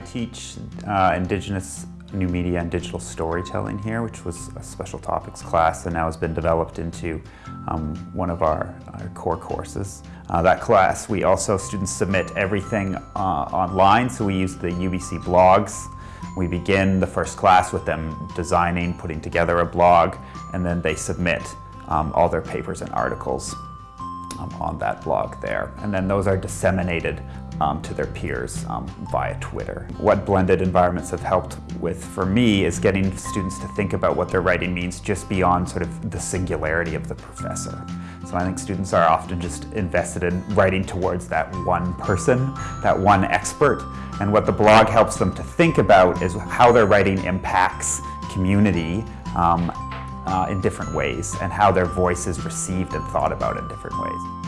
teach uh, Indigenous new media and digital storytelling here, which was a special topics class and now has been developed into um, one of our, our core courses. Uh, that class, we also, students submit everything uh, online, so we use the UBC blogs. We begin the first class with them designing, putting together a blog, and then they submit um, all their papers and articles um, on that blog there. And then those are disseminated um, to their peers um, via Twitter. What blended environments have helped with for me is getting students to think about what their writing means just beyond sort of the singularity of the professor. So I think students are often just invested in writing towards that one person, that one expert, and what the blog helps them to think about is how their writing impacts community um, uh, in different ways and how their voice is received and thought about in different ways.